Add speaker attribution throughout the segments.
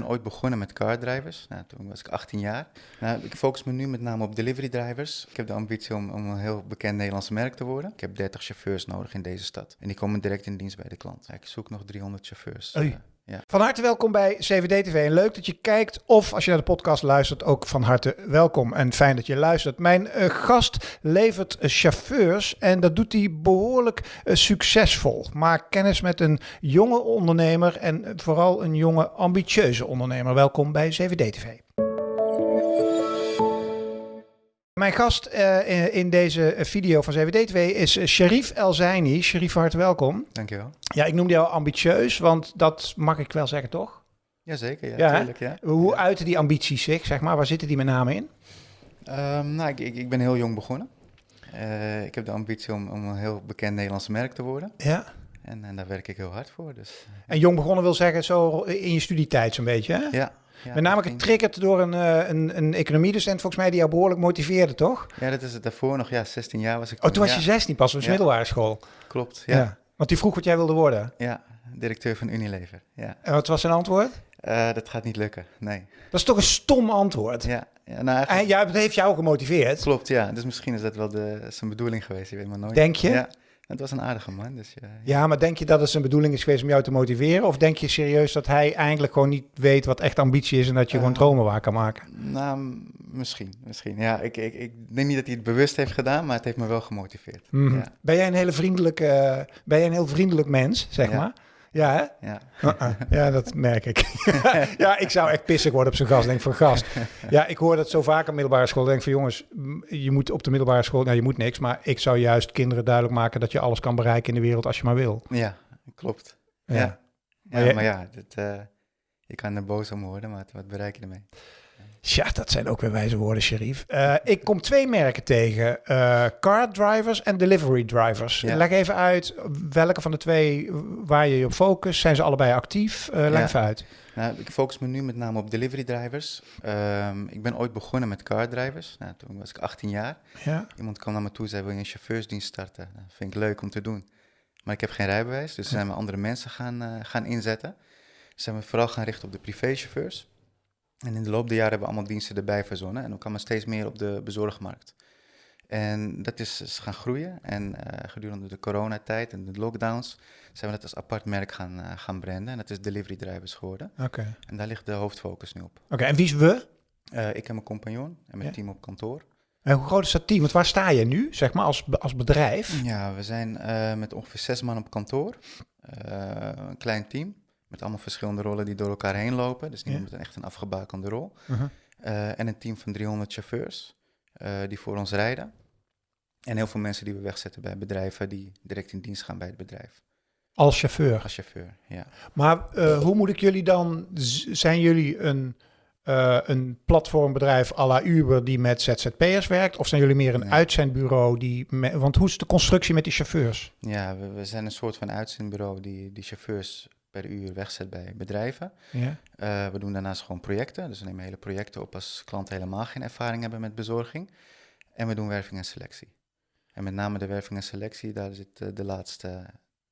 Speaker 1: ben ooit begonnen met car drivers. Nou, toen was ik 18 jaar. Nou, ik focus me nu met name op delivery drivers. Ik heb de ambitie om, om een heel bekend Nederlandse merk te worden. Ik heb 30 chauffeurs nodig in deze stad. En die komen direct in dienst bij de klant. Ik zoek nog 300 chauffeurs.
Speaker 2: Oei.
Speaker 1: Ja.
Speaker 2: Van harte welkom bij CVD TV. En leuk dat je kijkt of als je naar de podcast luistert, ook van harte welkom. En fijn dat je luistert. Mijn eh, gast levert eh, chauffeurs en dat doet hij behoorlijk eh, succesvol. Maak kennis met een jonge ondernemer en vooral een jonge ambitieuze ondernemer. Welkom bij CVD TV. Mijn gast eh, in- deze video van CVD TV is eh, Sharif El Zaini. Sharif, van harte welkom.
Speaker 1: Dankjewel.
Speaker 2: Ja, ik noemde jou ambitieus, want dat mag ik wel zeggen, toch?
Speaker 1: Jazeker, ja,
Speaker 2: Ja,
Speaker 1: tuurlijk. Ja.
Speaker 2: Hoe uiten die ambities zich, zeg maar? Waar zitten die met name in?
Speaker 1: Ehm, nou, ik, ik, ik ben heel jong begonnen. Eh, ik heb de ambitie om, om een heel bekend Nederlandse merk te worden.
Speaker 2: Ja.
Speaker 1: En, en daar werk ik heel hard voor. Dus
Speaker 2: En jong begonnen wil zeggen zo in je studietijd zo'n beetje, hè?
Speaker 1: ja. Ja
Speaker 2: met name getriggerd door een, eh, een, een economiedocent volgens mij die jou behoorlijk motiveerde, toch?
Speaker 1: Ja, dat is het daarvoor nog. Ja, 16 jaar was ik
Speaker 2: Oh, toen was
Speaker 1: ja,
Speaker 2: je 16 pas, dus
Speaker 1: Ja.
Speaker 2: middelbare school.
Speaker 1: Klopt, ja. ja.
Speaker 2: Want die vroeg wat jij wilde worden.
Speaker 1: directeur van Unilever. Ja.
Speaker 2: En wat was zijn antwoord?
Speaker 1: Eh, dat gaat niet lukken, nee.
Speaker 2: Dat is toch een stom antwoord?
Speaker 1: Ja, ja nou, eigenlijk-
Speaker 2: En ja, het heeft jou gemotiveerd.
Speaker 1: klopt, ja. Dus misschien is dat wel de, zijn bedoeling geweest, je weet maar nooit.
Speaker 2: Denk je?
Speaker 1: Ja, het was een aardige man, dus ja.
Speaker 2: Ja, maar denk je dat het zijn bedoeling is geweest om jou te motiveren? Of denk je serieus dat hij eigenlijk gewoon niet weet wat echt ambitie is en dat je gewoon
Speaker 1: Eh,
Speaker 2: dromen waar kan maken?
Speaker 1: Nou, misschien, misschien. Ja, ik, ik, ik denk niet dat hij het bewust heeft gedaan, maar het heeft me wel gemotiveerd.
Speaker 2: Mhm.
Speaker 1: Ja,
Speaker 2: Ben jij een hele vriendelijke, eh, ben jij een heel vriendelijk mens, zeg maar? Ja, hè?
Speaker 1: ja.
Speaker 2: Uh-uh. Ja, dat merk ik. ja, ik zou echt pissig worden op zo'n gast. Denk van gast. Ja, ik hoor dat zo vaak op middelbare school. Denk van jongens, je moet op de middelbare school, nou je moet niks, maar ik zou juist kinderen duidelijk maken dat je alles kan bereiken in de wereld als je maar wil.
Speaker 1: ja klopt.
Speaker 2: Ja.
Speaker 1: Ja, ja.
Speaker 2: Maar
Speaker 1: ja, dat, eh, je kan er boos om worden, maar wat bereik je ermee?
Speaker 2: Ja, dat zijn ook weer wijze woorden, Sharif. Eh, ik kom twee merken tegen. eh, car drivers en delivery drivers.
Speaker 1: Ja.
Speaker 2: Leg even uit welke van de twee waar je je op focust. Zijn ze allebei actief? Eh, leg
Speaker 1: Ja.
Speaker 2: even uit.
Speaker 1: Nou, ik focus me nu met name op delivery drivers. Ehm, ik ben ooit begonnen met car drivers. Nou, toen was ik 18 jaar.
Speaker 2: Ja.
Speaker 1: Iemand kwam naar me toe en zei, wil je een chauffeursdienst starten? Dat vind ik leuk om te doen. Maar ik heb geen rijbewijs, dus zijn we andere mensen gaan, gaan inzetten. Zijn we vooral gaan richten op de privéchauffeurs. En in de loop der jaren hebben we allemaal diensten erbij verzonnen. En dan kwam er steeds meer op de bezorgmarkt. En dat is, is gaan groeien. En eh, gedurende de coronatijd en de lockdowns zijn we dat als apart merk gaan, eh, gaan branden. En dat is delivery drivers geworden.
Speaker 2: Oké.
Speaker 1: En daar ligt de hoofdfocus nu op.
Speaker 2: Oké, en wie is we?
Speaker 1: Eh, ik en mijn compagnon en mijn
Speaker 2: Ja.
Speaker 1: team op kantoor.
Speaker 2: En hoe groot is dat team? Want waar sta je nu, zeg maar, als, als bedrijf?
Speaker 1: Ja, we zijn met ongeveer zes man op kantoor. Een klein team met allemaal verschillende rollen die door elkaar heen lopen. Dus niemand
Speaker 2: Ja.
Speaker 1: met een echt een afgebakende rol.
Speaker 2: Mhm.
Speaker 1: Eh, en een team van 300 chauffeurs eh, die voor ons rijden. En heel veel mensen die we wegzetten bij bedrijven die direct in dienst gaan bij het bedrijf.
Speaker 2: Als chauffeur.
Speaker 1: Als chauffeur, ja.
Speaker 2: Maar eh, hoe moet ik jullie dan... Zijn jullie een, een platformbedrijf à la Uber die met ZZP'ers werkt? Of zijn jullie meer een
Speaker 1: Nee.
Speaker 2: uitzendbureau die... me- want hoe is de constructie met die chauffeurs?
Speaker 1: Ja, we, we zijn een soort van uitzendbureau die, die chauffeurs per uur wegzet bij bedrijven.
Speaker 2: Ja.
Speaker 1: Eh, we doen daarnaast gewoon projecten. Dus we nemen hele projecten op als klanten helemaal geen ervaring hebben met bezorging. En we doen werving en selectie. En met name de werving en selectie, daar zit eh, de laatste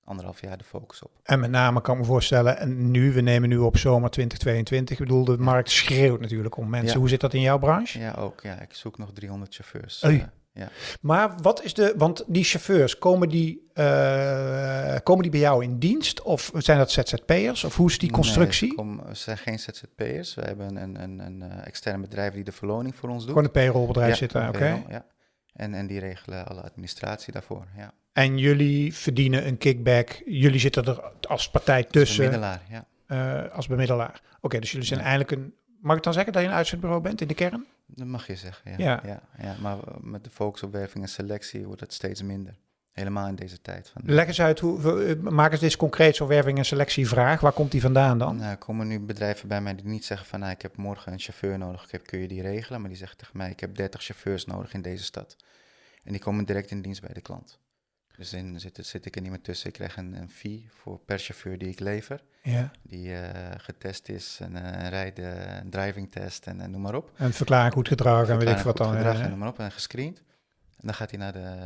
Speaker 1: anderhalf jaar de focus op.
Speaker 2: En met name kan ik me voorstellen, en nu, we nemen nu op zomer 2022. Ik bedoel, de markt schreeuwt natuurlijk om mensen.
Speaker 1: Ja.
Speaker 2: Hoe zit dat in jouw branche?
Speaker 1: Ja, ook. Ja, ik zoek nog 300 chauffeurs.
Speaker 2: Oei.
Speaker 1: Ja.
Speaker 2: Maar wat is de, want die chauffeurs, komen die, eh, komen die bij jou in dienst? Of zijn dat ZZP'ers? Of hoe is die constructie?
Speaker 1: Nee, kom, we zijn geen ZZP'ers. We hebben een, een, een, eh, extern bedrijf die de verloning voor ons doet.
Speaker 2: Gewoon een payrollbedrijf
Speaker 1: Ja,
Speaker 2: zitten, oké.
Speaker 1: Ja. En, en die regelen alle administratie daarvoor. Ja.
Speaker 2: En jullie verdienen een kickback. Jullie zitten er als partij tussen,
Speaker 1: middelaar, ja.
Speaker 2: eh, als bemiddelaar. Oké, dus jullie zijn
Speaker 1: Ja.
Speaker 2: eigenlijk een... Mag ik dan zeggen dat je een uitzendbureau bent in de kern?
Speaker 1: Dat mag je zeggen, ja.
Speaker 2: Ja.
Speaker 1: ja. Ja, maar met de focus op werving en selectie wordt het steeds minder. Helemaal in deze tijd. Van,
Speaker 2: Leg eens uit, hoe, eh, maak eens dit concreet zo'n werving- en selectievraag. Waar komt die vandaan dan?
Speaker 1: Nou, komen nu bedrijven bij mij die niet zeggen van, nou, ik heb morgen een chauffeur nodig, ik heb, kun je die regelen? Maar die zeggen tegen mij, ik heb 30 chauffeurs nodig in deze stad. En die komen direct in dienst bij de klant. Dus dan zit, zit ik er niet meer tussen. Ik krijg een, een fee voor per chauffeur die ik lever,
Speaker 2: Ja.
Speaker 1: die eh, getest is, eh, een rijden, een driving test en, en noem maar op.
Speaker 2: En verklaring goed gedrag en weet ik wat dan.
Speaker 1: gedrag
Speaker 2: ja.
Speaker 1: en noem maar op, en gescreend. En dan gaat hij naar de,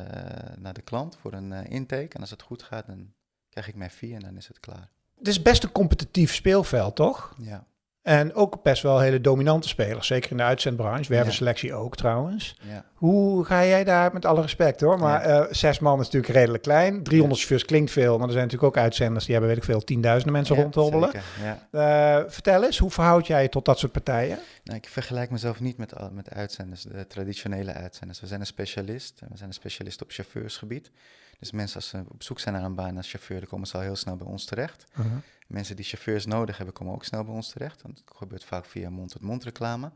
Speaker 1: naar de klant voor een eh, intake. En als het goed gaat, dan krijg ik mijn fee en dan is het klaar.
Speaker 2: Het is best een competitief speelveld, toch?
Speaker 1: Ja.
Speaker 2: En ook best wel hele dominante spelers, zeker in de uitzendbranche. Wervenselectie ook trouwens.
Speaker 1: Ja.
Speaker 2: Hoe ga jij daar, met alle respect hoor, maar eh, zes man is natuurlijk redelijk klein. 300 chauffeurs klinkt veel, maar er zijn natuurlijk ook uitzenders die hebben weet ik veel, tienduizenden mensen rondhobbelen. Eh, vertel eens, hoe verhoud jij je tot dat soort partijen?
Speaker 1: Nou, ik vergelijk mezelf niet met, met uitzenders, de traditionele uitzenders. We zijn een specialist. We zijn een specialist op chauffeursgebied. Dus mensen als ze op zoek zijn naar een baan als chauffeur, dan komen ze al heel snel bij ons terecht. Mensen die chauffeurs nodig hebben, komen ook snel bij ons terecht. Want het gebeurt vaak via mond-tot-mond reclame.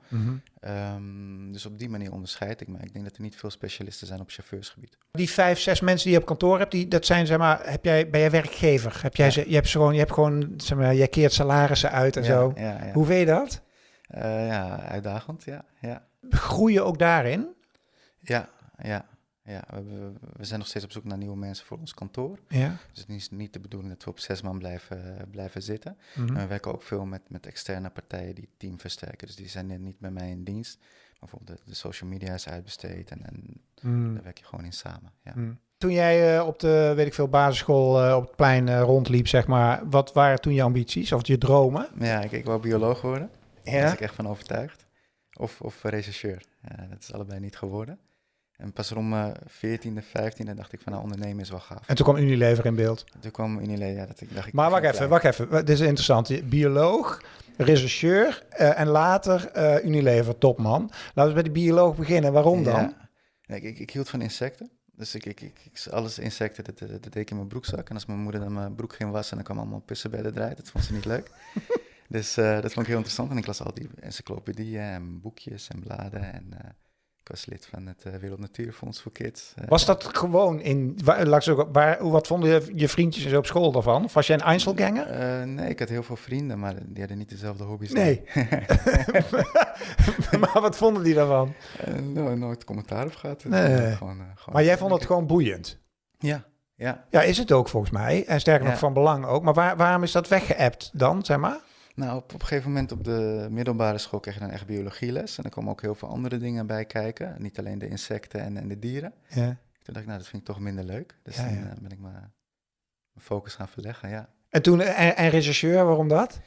Speaker 1: Ehm, dus op die manier onderscheid ik me. Ik denk dat er niet veel specialisten zijn op chauffeursgebied.
Speaker 2: Die vijf, zes mensen die je op kantoor hebt, die, dat zijn zeg maar, heb jij, ben jij werkgever? Heb jij
Speaker 1: Ja.
Speaker 2: ze, je hebt ze gewoon, je hebt gewoon, zeg maar, jij keert salarissen uit en
Speaker 1: ja,
Speaker 2: zo.
Speaker 1: Ja.
Speaker 2: Hoe vind je dat?
Speaker 1: Eh, ja, uitdagend, ja. Ja,
Speaker 2: Groeien ook daarin?
Speaker 1: ja, ja. Ja. We, we zijn nog steeds op zoek naar nieuwe mensen voor ons kantoor.
Speaker 2: Ja.
Speaker 1: Dus het is niet de bedoeling dat we op zes man blijven, blijven zitten.
Speaker 2: Mhm.
Speaker 1: We werken ook veel met, met externe partijen die het team versterken. Dus die zijn niet bij mij in dienst. Maar bijvoorbeeld de, de social media is uitbesteed en, en
Speaker 2: Mm.
Speaker 1: daar werk je gewoon in samen. Ja.
Speaker 2: Mm. Toen jij eh, op de, weet ik veel, basisschool eh, op het plein eh, rondliep, zeg maar, wat waren toen je ambities of je dromen?
Speaker 1: Ja, ik, ik wou bioloog worden. Daar was ik echt van overtuigd. Of, of rechercheur. Dat is allebei niet geworden. En pas rond mijn 14e, 15e dacht ik van nou, ondernemen is wel gaaf.
Speaker 2: En toen kwam Unilever in beeld.
Speaker 1: Toen kwam Unilever, ja, dat ik dacht ik...
Speaker 2: Maar wacht even, wacht even. Dit is interessant. Bioloog, rechercheur eh, en later eh, Unilever topman. Laten we bij die bioloog beginnen. Waarom dan?
Speaker 1: Ja. Ik, ik, ik hield van insecten. Dus ik, ik, ik, alles insecten, dat, dat, dat deed ik in mijn broekzak. En als mijn moeder dan mijn broek ging wassen, dan kwam allemaal pissenbedden eruit. Dat vond ze niet leuk. dus eh, dat vond ik heel interessant. En ik las al die encyclopedieën en boekjes en bladen. En ik was lid van het eh, Wereld Natuurfonds voor Kids. Eh,
Speaker 2: Was dat gewoon in... Waar, waar, wat vonden je, je vriendjes op school daarvan? Of was jij een Einzelganger?
Speaker 1: eh, nee, ik had heel veel vrienden, maar die hadden niet dezelfde hobby's.
Speaker 2: Nee. maar wat vonden die daarvan?
Speaker 1: No- nooit commentaar op gehad.
Speaker 2: Nee.
Speaker 1: gewoon, gewoon
Speaker 2: Maar jij vond het gewoon boeiend.
Speaker 1: Ja, ja.
Speaker 2: Ja, is het ook volgens mij. En sterker nog van belang ook. Maar waar, waarom is dat weggeëpt dan, zeg maar?
Speaker 1: Nou, op, op een gegeven moment op de middelbare school kreeg je dan echt biologieles. En er komen ook heel veel andere dingen bij kijken. Niet alleen de insecten en, en de dieren.
Speaker 2: Ja.
Speaker 1: Toen dacht ik, nou, dat vind ik toch minder leuk. Dus
Speaker 2: Ja,
Speaker 1: dan
Speaker 2: ja.
Speaker 1: eh, ben ik mijn, mijn focus gaan verleggen, ja.
Speaker 2: En toen, en, en rechercheur, waarom dat?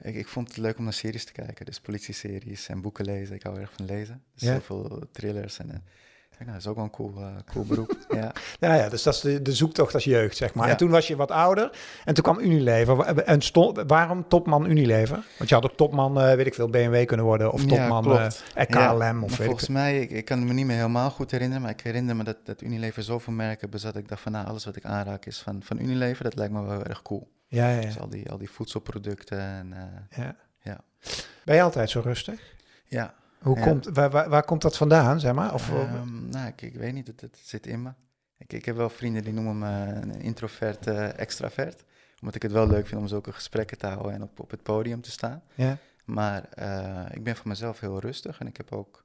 Speaker 1: Ik, ik vond het leuk om naar series te kijken. Dus politieseries en boeken lezen. Ik hou erg van lezen. Dus
Speaker 2: Ja.
Speaker 1: heel veel thrillers. En, ik nou, dat is ook wel een cool, eh, cool beroep. ja.
Speaker 2: Ja, ja, dus dat is de, de zoektocht als jeugd, zeg maar.
Speaker 1: Ja.
Speaker 2: En toen was je wat ouder en toen kwam Unilever. En stond, waarom topman Unilever? Want je had ook topman, eh, weet ik veel, BMW kunnen worden. Of topman eh, KLM.
Speaker 1: Ja,
Speaker 2: of weet ik
Speaker 1: volgens
Speaker 2: veel.
Speaker 1: mij, ik, ik kan me niet meer helemaal goed herinneren, maar ik herinner me dat, dat Unilever zoveel merken bezat. Ik dacht van, nou, alles wat ik aanraak is van, van Unilever. Dat lijkt me wel erg cool.
Speaker 2: Ja, ja,
Speaker 1: Dus al die, al die voedselproducten en
Speaker 2: ja.
Speaker 1: Ja.
Speaker 2: Ben je altijd zo rustig?
Speaker 1: ja.
Speaker 2: Hoe
Speaker 1: Ja.
Speaker 2: komt, waar, waar, waar komt dat vandaan, zeg maar? Of, eh,
Speaker 1: Ehm, nou, ik, ik weet niet, het, het zit in me. Ik, ik heb wel vrienden die noemen me een introvert, eh, extravert. Omdat ik het wel leuk vind om zulke gesprekken te houden en op, op het podium te staan.
Speaker 2: ja.
Speaker 1: Maar eh, ik ben van mezelf heel rustig en ik heb ook...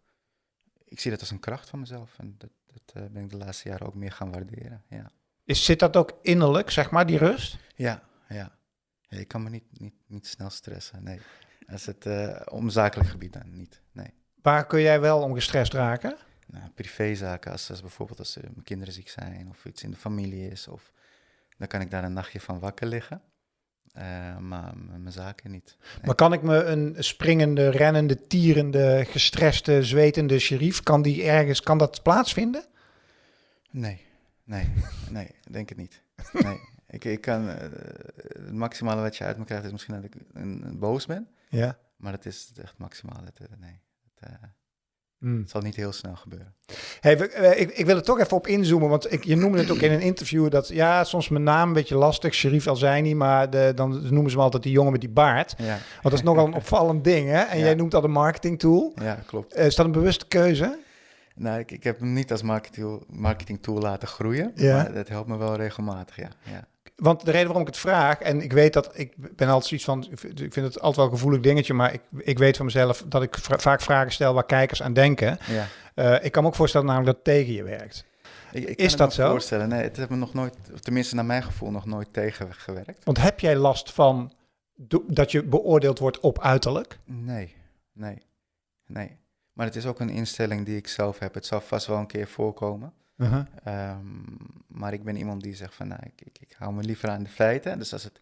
Speaker 1: Ik zie dat als een kracht van mezelf en dat, dat ben ik de laatste jaren ook meer gaan waarderen, ja.
Speaker 2: Is, zit dat ook innerlijk, zeg maar, die rust?
Speaker 1: Ja, ja. ja ik kan me niet, niet, niet snel stressen, nee. Als het om zakelijk gebied dan niet, nee.
Speaker 2: Waar kun jij wel om gestrest raken?
Speaker 1: nou, privézaken, als, als bijvoorbeeld als eh, mijn kinderen ziek zijn of iets in de familie is, of, dan kan ik daar een nachtje van wakker liggen. Eh, maar mijn zaken niet.
Speaker 2: Maar kan ik me een springende, rennende, tierende, gestreste, zwetende sheriff, kan die ergens, kan dat plaatsvinden?
Speaker 1: Nee, nee, nee, denk het niet. Nee, ik, ik kan, eh, het maximale wat je uit me krijgt is misschien dat ik een, een boos ben,
Speaker 2: Ja.
Speaker 1: maar dat is het echt maximaal. Dat, nee, het, eh,
Speaker 2: Hmm.
Speaker 1: het zal niet heel snel gebeuren.
Speaker 2: Hey, we- ik, ik wil er toch even op inzoomen, want ik, je noemde het ook in een interview dat, ja, soms mijn naam een beetje lastig, Sherif Elzijni, maar de, dan noemen ze me altijd die jongen met die baard.
Speaker 1: Ja,
Speaker 2: Want dat is nogal een opvallend ding, hè? En
Speaker 1: Ja.
Speaker 2: jij noemt dat een marketing tool.
Speaker 1: ja klopt.
Speaker 2: Eh, is dat een bewuste keuze?
Speaker 1: Nou, ik, ik heb hem niet als marketing, marketing tool laten groeien,
Speaker 2: Ja.
Speaker 1: maar dat helpt me wel regelmatig, ja. ja.
Speaker 2: Want de reden waarom ik het vraag, en ik weet dat ik ben altijd zoiets van, ik vind het altijd wel een gevoelig dingetje, maar ik, ik weet van mezelf dat ik vra- vaak vragen stel waar kijkers aan denken.
Speaker 1: ja.
Speaker 2: Eh, ik kan me ook voorstellen namelijk dat het tegen je werkt.
Speaker 1: Ik, ik
Speaker 2: Is dat
Speaker 1: me
Speaker 2: zo?
Speaker 1: voorstellen. Nee, het heeft me nog nooit, of tenminste naar mijn gevoel, nog nooit tegengewerkt.
Speaker 2: Want heb jij last van dat je beoordeeld wordt op uiterlijk?
Speaker 1: Nee, nee, nee. Maar het is ook een instelling die ik zelf heb. Het zal vast wel een keer voorkomen.
Speaker 2: Uh-huh.
Speaker 1: Ehm, maar ik ben iemand die zegt van, nou, ik, ik, ik hou me liever aan de feiten. Dus als, het,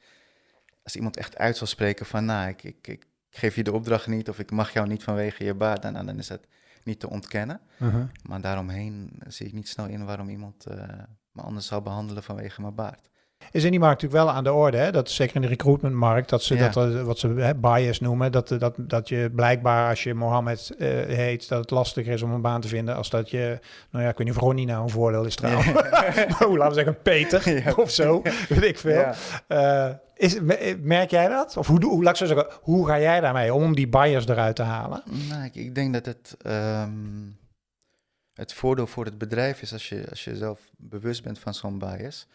Speaker 1: als iemand echt uit zal spreken van, nou, ik, ik, ik geef je de opdracht niet of ik mag jou niet vanwege je baard, dan, dan is het niet te ontkennen.
Speaker 2: Uh-huh.
Speaker 1: Maar daaromheen zie ik niet snel in waarom iemand eh, me anders zou behandelen vanwege mijn baard.
Speaker 2: Is in die markt natuurlijk wel aan de orde, hè? dat zeker in de recruitmentmarkt, dat ze
Speaker 1: Ja.
Speaker 2: dat, eh, wat ze hè, bias noemen, dat, eh, dat, dat je blijkbaar als je Mohammed eh, heet, dat het lastiger is om een baan te vinden als dat je, nou ja, ik weet niet of Ronnie nou een voordeel is trouwens, maar hoe, laten we zeggen Peter
Speaker 1: Ja.
Speaker 2: of zo, weet ik veel.
Speaker 1: Ja.
Speaker 2: Is, me- merk jij dat? Of hoe, hoe, laat ik zo zeggen, hoe ga jij daarmee om, om die bias eruit te halen?
Speaker 1: Nou, ik, ik denk dat het, ehm, het voordeel voor het bedrijf is als je, als je zelf bewust bent van zo'n bias.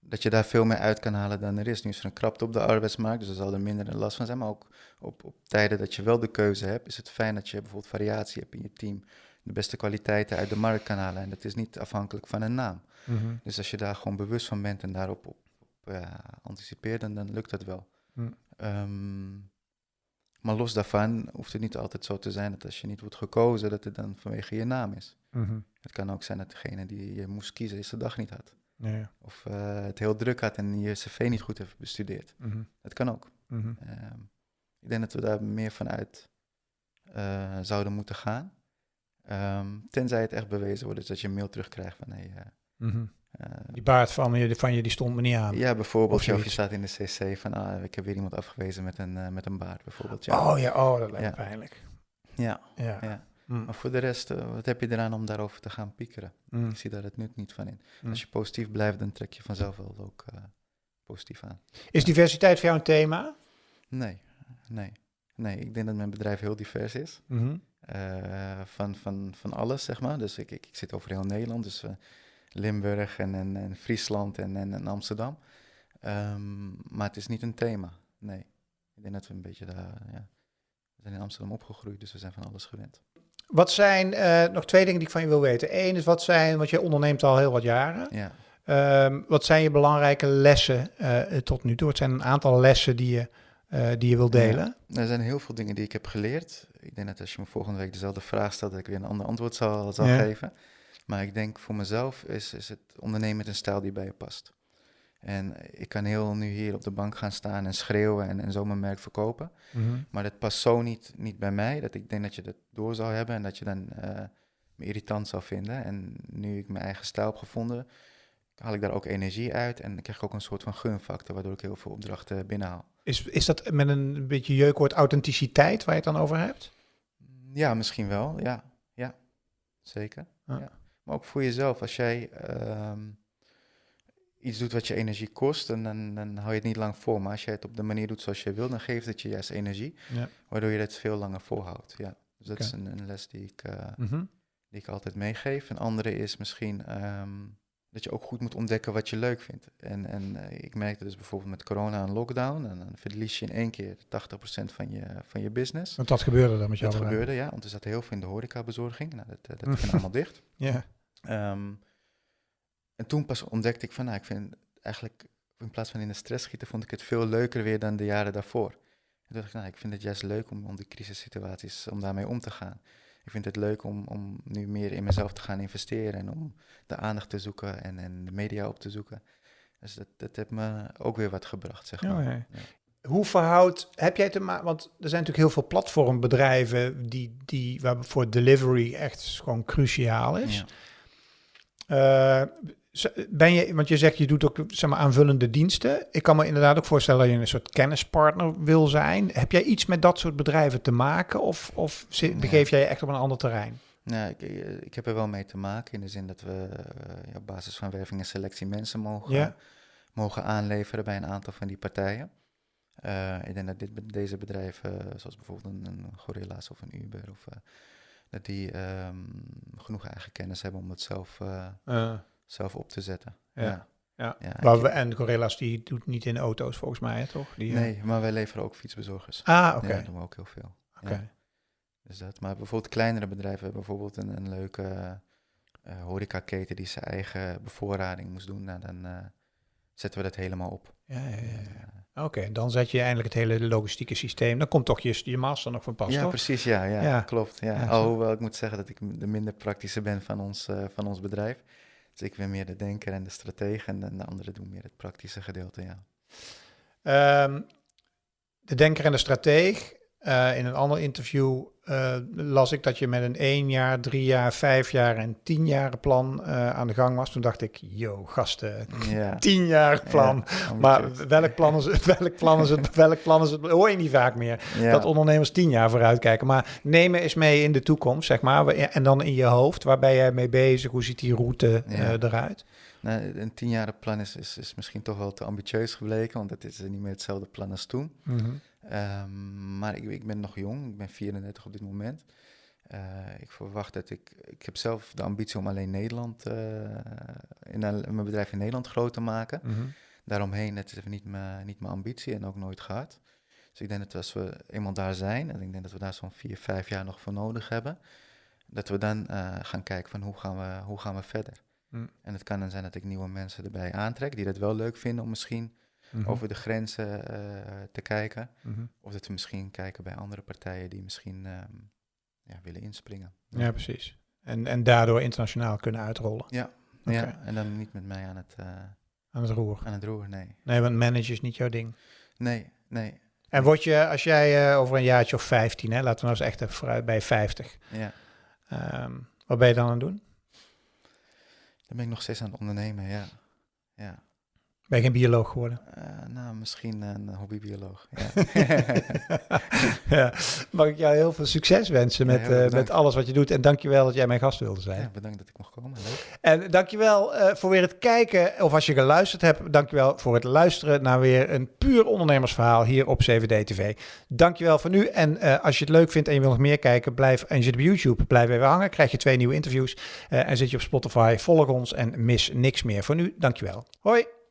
Speaker 1: Dat je daar veel meer uit kan halen dan er is. Nu is er een krapte op de arbeidsmarkt, dus er zal er minder last van zijn. Maar ook op, op tijden dat je wel de keuze hebt, is het fijn dat je bijvoorbeeld variatie hebt in je team. De beste kwaliteiten uit de markt kan halen. En dat is niet afhankelijk van een naam. Dus als je daar gewoon bewust van bent en daarop op, op, ja, anticipeert, dan, dan lukt dat wel.
Speaker 2: Hm.
Speaker 1: Ehm, maar los daarvan hoeft het niet altijd zo te zijn dat als je niet wordt gekozen, dat het dan vanwege je naam is.
Speaker 2: Mhm.
Speaker 1: Het kan ook zijn dat degene die je moest kiezen, is de dag niet had.
Speaker 2: Ja, ja.
Speaker 1: Of eh, het heel druk had en je cv niet goed heeft bestudeerd.
Speaker 2: Mhm.
Speaker 1: Dat kan ook.
Speaker 2: Mhm.
Speaker 1: Ehm, ik denk dat we daar meer vanuit eh, zouden moeten gaan. Ehm, tenzij het echt bewezen wordt, dus dat je een mail terugkrijgt van hey, eh,
Speaker 2: Mhm. Die baard van je, van je die stond me niet aan.
Speaker 1: Ja, bijvoorbeeld,
Speaker 2: Of
Speaker 1: je staat in de cc van, ah, ik heb weer iemand afgewezen met een, met een baard, bijvoorbeeld. Ja.
Speaker 2: Oh ja, oh, dat lijkt me pijnlijk.
Speaker 1: ja,
Speaker 2: Ja. Mm.
Speaker 1: Maar voor de rest, eh, wat heb je eraan om daarover te gaan piekeren?
Speaker 2: Mm.
Speaker 1: Ik zie daar het nut niet van in.
Speaker 2: Mm.
Speaker 1: Als je positief blijft, dan trek je vanzelf wel ook eh, positief aan.
Speaker 2: Is diversiteit voor jou een thema?
Speaker 1: Nee, nee, nee. Ik denk dat mijn bedrijf heel divers is.
Speaker 2: Mhm.
Speaker 1: Eh, van, van, van alles, zeg maar. Dus ik, ik, ik zit over heel Nederland, dus Limburg en, en, en Friesland en, en, en Amsterdam. Ehm, maar het is niet een thema, nee. Ik denk dat we een beetje daar, ja... We zijn in Amsterdam opgegroeid, dus we zijn van alles gewend.
Speaker 2: Wat zijn eh, nog twee dingen die ik van je wil weten? Eén is wat zijn, want je onderneemt al heel wat jaren.
Speaker 1: Ja,
Speaker 2: Ehm, wat zijn je belangrijke lessen eh, tot nu toe? Het zijn een aantal lessen die je, eh, die je wil delen.
Speaker 1: er zijn heel veel dingen die ik heb geleerd. Ik denk dat als je me volgende week dezelfde vraag stelt, dat ik weer een ander antwoord zal, zal
Speaker 2: Ja.
Speaker 1: geven. Maar ik denk voor mezelf is, is het ondernemen een stijl die bij je past. En ik kan heel nu hier op de bank gaan staan en schreeuwen en, en zo mijn merk verkopen.
Speaker 2: Mhm.
Speaker 1: Maar dat past zo niet, niet bij mij, dat ik denk dat je dat door zou hebben en dat je dan eh, me irritant zou vinden. En nu ik mijn eigen stijl heb gevonden, haal ik daar ook energie uit en dan krijg ik ook een soort van gunfactor, waardoor ik heel veel opdrachten binnenhaal.
Speaker 2: Is, is dat met een beetje jeukwoord authenticiteit waar je het dan over hebt?
Speaker 1: Ja, misschien wel, ja. Ja, zeker.
Speaker 2: Ja.
Speaker 1: Maar ook voor jezelf, als jij ehm, iets doet wat je energie kost, dan, dan, dan hou je het niet lang vol. Maar als jij het op de manier doet zoals je wil, dan geeft het je juist energie,
Speaker 2: Ja.
Speaker 1: waardoor je het veel langer volhoudt. Ja. Dus dat is een, een les die ik,
Speaker 2: Mhm.
Speaker 1: die ik altijd meegeef. Een andere is misschien ehm, dat je ook goed moet ontdekken wat je leuk vindt. En, en eh, ik merkte dus bijvoorbeeld met corona en lockdown, en dan verlies je in één keer 80% van je, van je business.
Speaker 2: Want dat gebeurde dan met jou.
Speaker 1: Dat gebeurde, ja, want er zat heel veel in de horecabezorging. Nou, dat, eh, dat
Speaker 2: Mm.
Speaker 1: ging allemaal dicht.
Speaker 2: Ja.
Speaker 1: Ehm, en toen pas ontdekte ik van, nou, ik vind eigenlijk, in plaats van in de stress schieten, vond ik het veel leuker weer dan de jaren daarvoor. En toen dacht ik, nou, ik vind het juist leuk om, om die crisissituaties, om daarmee om te gaan. Ik vind het leuk om, om nu meer in mezelf te gaan investeren en om de aandacht te zoeken en, en de media op te zoeken. Dus dat, dat heeft me ook weer wat gebracht, zeg maar.
Speaker 2: Ja. Hoe verhoudt, heb jij te maken, want er zijn natuurlijk heel veel platformbedrijven die, die, waar voor delivery echt gewoon cruciaal is.
Speaker 1: Ja.
Speaker 2: Eh, ben je, want je zegt je doet ook zeg maar, aanvullende diensten. Ik kan me inderdaad ook voorstellen dat je een soort kennispartner wil zijn. Heb jij iets met dat soort bedrijven te maken of, of
Speaker 1: Nee.
Speaker 2: begeef jij je echt op een ander terrein?
Speaker 1: Nou, ik, ik heb er wel mee te maken in de zin dat we eh, ja, op basis van werving en selectie mensen mogen,
Speaker 2: Ja.
Speaker 1: mogen aanleveren bij een aantal van die partijen. Eh, ik denk dat dit, deze bedrijven, zoals bijvoorbeeld een, een Gorilla's of een Uber, of, eh, dat die ehm, genoeg eigen kennis hebben om dat zelf, Eh, zelf op te zetten.
Speaker 2: Ja.
Speaker 1: Ja.
Speaker 2: ja. We, en Gorillas die doet niet in auto's volgens mij, hè, toch? Die, eh,
Speaker 1: nee, maar wij leveren ook fietsbezorgers.
Speaker 2: Ah, oké.
Speaker 1: Ja, dat doen we ook heel veel.
Speaker 2: oké.
Speaker 1: ja. Dus dat. Maar bijvoorbeeld kleinere bedrijven hebben bijvoorbeeld een, een leuke eh horecaketen die zijn eigen bevoorrading moest doen. Nou, dan eh, zetten we dat helemaal op.
Speaker 2: Ja, ja, ja, ja. Oké, dan zet je eindelijk het hele logistieke systeem. Dan komt toch je, je master nog van pas,
Speaker 1: ja,
Speaker 2: toch?
Speaker 1: precies. Ja, ja,
Speaker 2: Ja.
Speaker 1: klopt. Ja. Alhoewel ik moet zeggen dat ik de minder praktische ben van ons, eh, van ons bedrijf. Ik ben meer de denker en de stratege en de, de anderen doen meer het praktische gedeelte, ja.
Speaker 2: Ehm, de denker en de strateeg. Eh, in een ander interview eh, las ik dat je met een één jaar, drie jaar, vijf jaar en tien jaar plan eh, aan de gang was. Toen dacht ik, yo, gasten,
Speaker 1: Ja.
Speaker 2: tien jaar plan.
Speaker 1: Ja,
Speaker 2: maar welk plan is? Welk plan is het? Welk plan is het? Hoor je niet vaak meer.
Speaker 1: Ja.
Speaker 2: Dat ondernemers tien jaar vooruit kijken. Maar nemen eens mee in de toekomst, zeg maar. En dan in je hoofd, waar ben jij mee bezig? Hoe ziet die route eruit?
Speaker 1: Nou, een tienjaren plan is, is, is misschien toch wel te ambitieus gebleken, want het is niet meer hetzelfde plan als toen.
Speaker 2: Mhm.
Speaker 1: Ehm, maar ik, ik ben nog jong, ik ben 34 op dit moment. Eh, ik verwacht dat ik, ik heb zelf de ambitie om alleen Nederland, eh, in, mijn bedrijf in Nederland groot te maken.
Speaker 2: Mhm.
Speaker 1: Daaromheen, het is even niet mijn, niet mijn ambitie en ook nooit gehad. Dus ik denk dat als we eenmaal daar zijn, en ik denk dat we daar zo'n vier, vijf jaar nog voor nodig hebben, dat we dan eh, gaan kijken van hoe gaan we, hoe gaan we verder.
Speaker 2: Mm.
Speaker 1: En het kan dan zijn dat ik nieuwe mensen erbij aantrek die dat wel leuk vinden om misschien
Speaker 2: Mhm.
Speaker 1: over de grenzen eh, te kijken.
Speaker 2: Mhm.
Speaker 1: Of dat we misschien kijken bij andere partijen die misschien ehm, ja, willen inspringen.
Speaker 2: Ja, precies. En, en daardoor internationaal kunnen uitrollen
Speaker 1: Ja, ja, en dan niet met mij aan het, eh,
Speaker 2: aan het roer.
Speaker 1: aan het roer, nee.
Speaker 2: Nee, want manage is niet jouw ding.
Speaker 1: Nee, nee,
Speaker 2: En word je, als jij eh, over een jaartje of 15, hè, laten we nou eens echt even vooruit bij 50.
Speaker 1: ja.
Speaker 2: ehm, wat ben je dan aan het doen?
Speaker 1: Dan ben ik nog steeds aan het ondernemen, ja. Ja,
Speaker 2: Ben je geen bioloog geworden?
Speaker 1: Eh, nou, misschien een hobbybioloog. Ja.
Speaker 2: ja. Mag ik jou heel veel succes wensen met, eh, met alles wat je doet. En dankjewel dat jij mijn gast wilde zijn.
Speaker 1: ja, bedankt dat ik mocht komen. Leuk.
Speaker 2: En dankjewel eh voor weer het kijken. Of als je geluisterd hebt, dankjewel voor het luisteren naar weer een puur ondernemersverhaal hier op CVD TV. Dankjewel voor nu. En als je het leuk vindt en je wil nog meer kijken, blijf, en je zit op YouTube, blijf even hangen. Krijg je twee nieuwe interviews. En zit je op Spotify, volg ons en mis niks meer. Voor nu, dankjewel. Hoi.